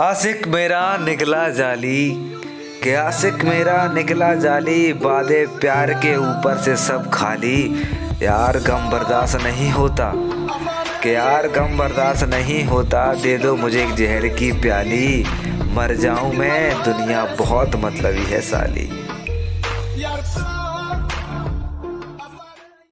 आशिक मेरा निकला जाली। के आशिक मेरा निकला जाली वादे प्यार के ऊपर से सब खाली। यार गम बर्दाश्त नहीं होता। के यार गम बर्दाश्त नहीं होता, दे दो मुझे एक जहर की प्याली। मर जाऊँ मैं, दुनिया बहुत मतलबी है साली।